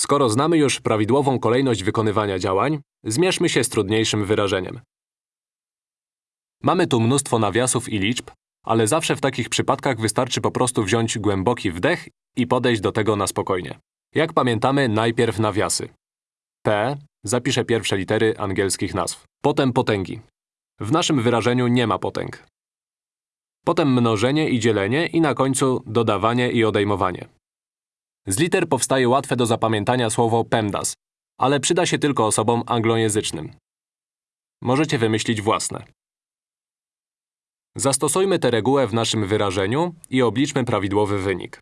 Skoro znamy już prawidłową kolejność wykonywania działań, zmierzmy się z trudniejszym wyrażeniem. Mamy tu mnóstwo nawiasów i liczb, ale zawsze w takich przypadkach wystarczy po prostu wziąć głęboki wdech i podejść do tego na spokojnie. Jak pamiętamy, najpierw nawiasy. P zapiszę pierwsze litery angielskich nazw. Potem potęgi. W naszym wyrażeniu nie ma potęg. Potem mnożenie i dzielenie i na końcu dodawanie i odejmowanie. Z liter powstaje łatwe do zapamiętania słowo PEMDAS, ale przyda się tylko osobom anglojęzycznym. Możecie wymyślić własne. Zastosujmy tę regułę w naszym wyrażeniu i obliczmy prawidłowy wynik.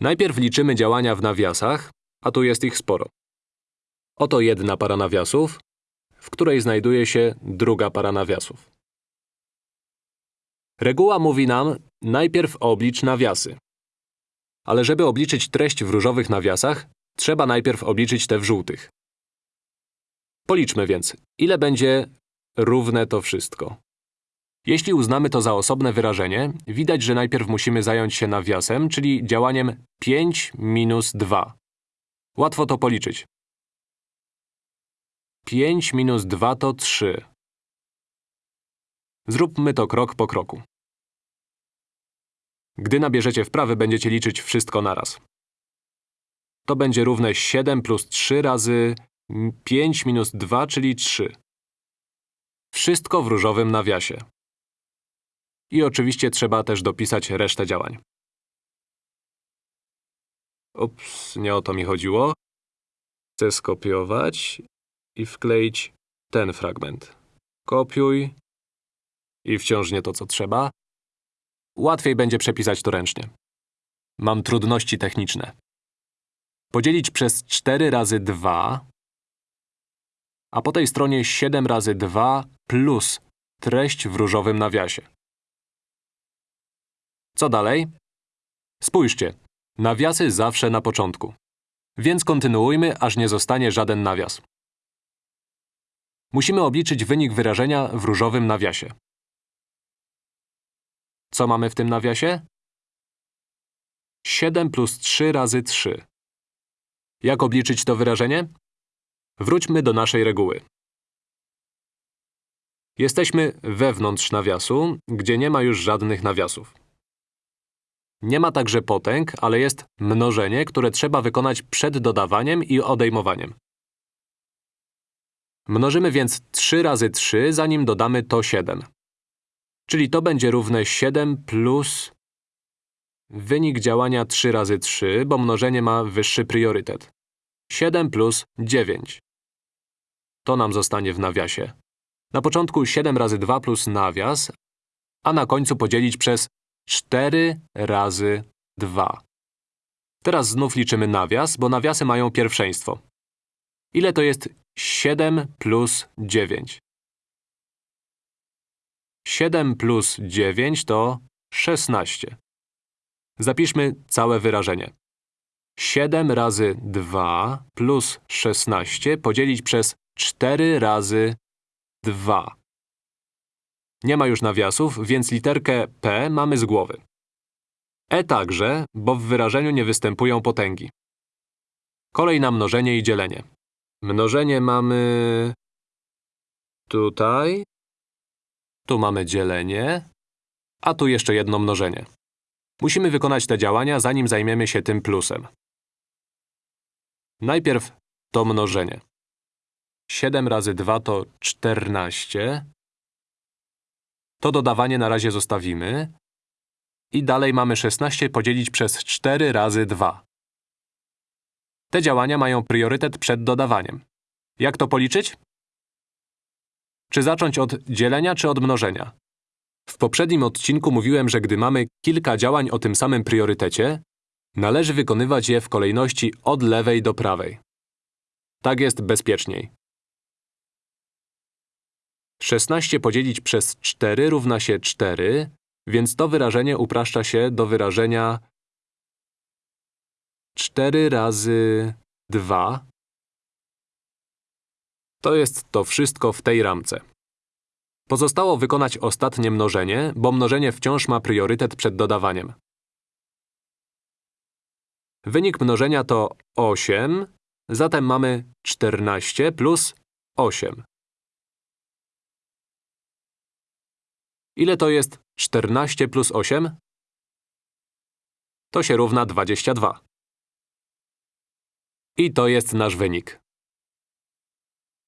Najpierw liczymy działania w nawiasach, a tu jest ich sporo. Oto jedna para nawiasów, w której znajduje się druga para nawiasów. Reguła mówi nam, najpierw oblicz nawiasy. Ale żeby obliczyć treść w różowych nawiasach, trzeba najpierw obliczyć te w żółtych. Policzmy więc, ile będzie równe to wszystko. Jeśli uznamy to za osobne wyrażenie, widać, że najpierw musimy zająć się nawiasem, czyli działaniem 5 minus 2. Łatwo to policzyć. 5 minus 2 to 3. Zróbmy to krok po kroku. Gdy nabierzecie wprawy, będziecie liczyć wszystko naraz. To będzie równe 7 plus 3 razy 5 minus 2, czyli 3. Wszystko w różowym nawiasie. I oczywiście trzeba też dopisać resztę działań. Ups, nie o to mi chodziło. Chcę skopiować i wkleić ten fragment. Kopiuj i wciąż nie to, co trzeba. Łatwiej będzie przepisać to ręcznie. Mam trudności techniczne. Podzielić przez 4 razy 2, a po tej stronie 7 razy 2 plus treść w różowym nawiasie. Co dalej? Spójrzcie, nawiasy zawsze na początku. Więc kontynuujmy, aż nie zostanie żaden nawias. Musimy obliczyć wynik wyrażenia w różowym nawiasie. Co mamy w tym nawiasie? 7 plus 3 razy 3. Jak obliczyć to wyrażenie? Wróćmy do naszej reguły. Jesteśmy wewnątrz nawiasu, gdzie nie ma już żadnych nawiasów. Nie ma także potęg, ale jest mnożenie, które trzeba wykonać przed dodawaniem i odejmowaniem. Mnożymy więc 3 razy 3, zanim dodamy to 7. Czyli to będzie równe 7 plus… Wynik działania 3 razy 3, bo mnożenie ma wyższy priorytet. 7 plus 9. To nam zostanie w nawiasie. Na początku 7 razy 2 plus nawias, a na końcu podzielić przez 4 razy 2. Teraz znów liczymy nawias, bo nawiasy mają pierwszeństwo. Ile to jest 7 plus 9? 7 plus 9 to 16. Zapiszmy całe wyrażenie. 7 razy 2 plus 16 podzielić przez 4 razy 2. Nie ma już nawiasów, więc literkę P mamy z głowy. E także, bo w wyrażeniu nie występują potęgi. Kolej na mnożenie i dzielenie. Mnożenie mamy… tutaj. Tu mamy dzielenie, a tu jeszcze jedno mnożenie. Musimy wykonać te działania, zanim zajmiemy się tym plusem. Najpierw to mnożenie. 7 razy 2 to 14. To dodawanie na razie zostawimy. I dalej mamy 16 podzielić przez 4 razy 2. Te działania mają priorytet przed dodawaniem. Jak to policzyć? Czy zacząć od dzielenia, czy od mnożenia? W poprzednim odcinku mówiłem, że gdy mamy kilka działań o tym samym priorytecie, należy wykonywać je w kolejności od lewej do prawej. Tak jest bezpieczniej. 16 podzielić przez 4 równa się 4, więc to wyrażenie upraszcza się do wyrażenia 4 razy 2. To jest to wszystko w tej ramce. Pozostało wykonać ostatnie mnożenie, bo mnożenie wciąż ma priorytet przed dodawaniem. Wynik mnożenia to 8, zatem mamy 14 plus 8. Ile to jest 14 plus 8? To się równa 22. I to jest nasz wynik.